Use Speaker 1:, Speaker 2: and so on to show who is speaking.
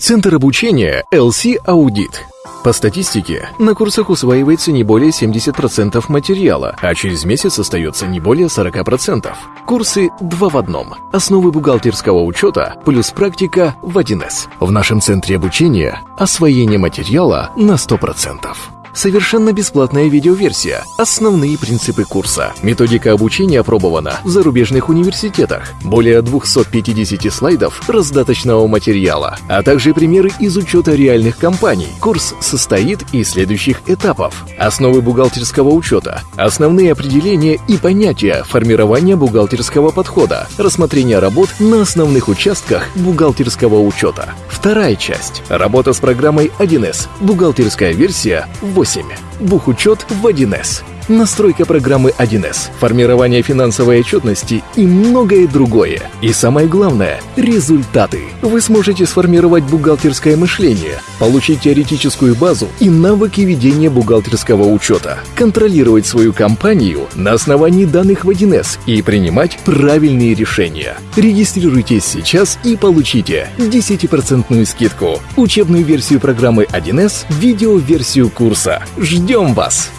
Speaker 1: Центр обучения LC Audit. По статистике, на курсах усваивается не более 70% материала, а через месяц остается не более 40%. Курсы два в одном. Основы бухгалтерского учета плюс практика в 1С. В нашем центре обучения освоение материала на 100%. Совершенно бесплатная видеоверсия. Основные принципы курса. Методика обучения опробована в зарубежных университетах. Более 250 слайдов раздаточного материала, а также примеры из учета реальных компаний. Курс состоит из следующих этапов. Основы бухгалтерского учета. Основные определения и понятия формирования бухгалтерского подхода. Рассмотрение работ на основных участках бухгалтерского учета. Вторая часть. Работа с программой 1С. Бухгалтерская версия 8. Бухучет в 1С настройка программы 1С, формирование финансовой отчетности и многое другое. И самое главное – результаты. Вы сможете сформировать бухгалтерское мышление, получить теоретическую базу и навыки ведения бухгалтерского учета, контролировать свою компанию на основании данных в 1С и принимать правильные решения. Регистрируйтесь сейчас и получите 10% скидку, учебную версию программы 1С, видеоверсию курса. Ждем вас!